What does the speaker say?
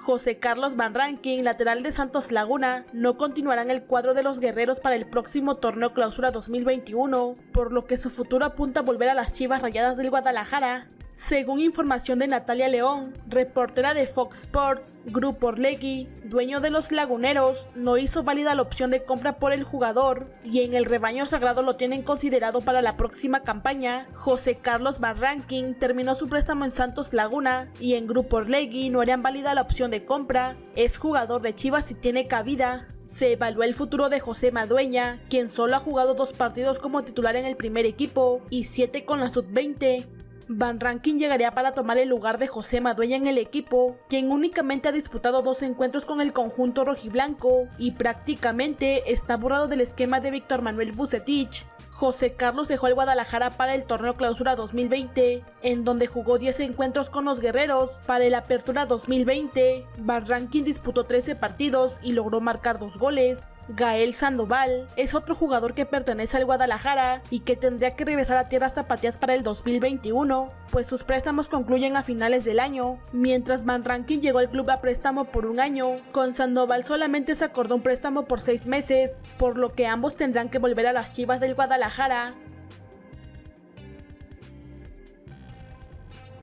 José Carlos Van Rankin, lateral de Santos Laguna, no continuará en el cuadro de los guerreros para el próximo torneo clausura 2021, por lo que su futuro apunta a volver a las chivas rayadas del Guadalajara. Según información de Natalia León, reportera de Fox Sports, Grupo Orlegui, dueño de los Laguneros, no hizo válida la opción de compra por el jugador y en el rebaño sagrado lo tienen considerado para la próxima campaña. José Carlos Barranquín terminó su préstamo en Santos Laguna y en Grupo Orlegui no harían válida la opción de compra. Es jugador de Chivas y tiene cabida. Se evaluó el futuro de José Madueña, quien solo ha jugado dos partidos como titular en el primer equipo y siete con la sub-20. Van Rankin llegaría para tomar el lugar de José Madueña en el equipo, quien únicamente ha disputado dos encuentros con el conjunto rojiblanco y prácticamente está borrado del esquema de Víctor Manuel Vucetich. José Carlos dejó el Guadalajara para el torneo clausura 2020, en donde jugó 10 encuentros con los guerreros. Para el apertura 2020, Van Rankin disputó 13 partidos y logró marcar dos goles. Gael Sandoval es otro jugador que pertenece al Guadalajara y que tendría que regresar a tierras tapatías para el 2021, pues sus préstamos concluyen a finales del año, mientras Van Rankin llegó al club a préstamo por un año. Con Sandoval solamente se acordó un préstamo por seis meses, por lo que ambos tendrán que volver a las chivas del Guadalajara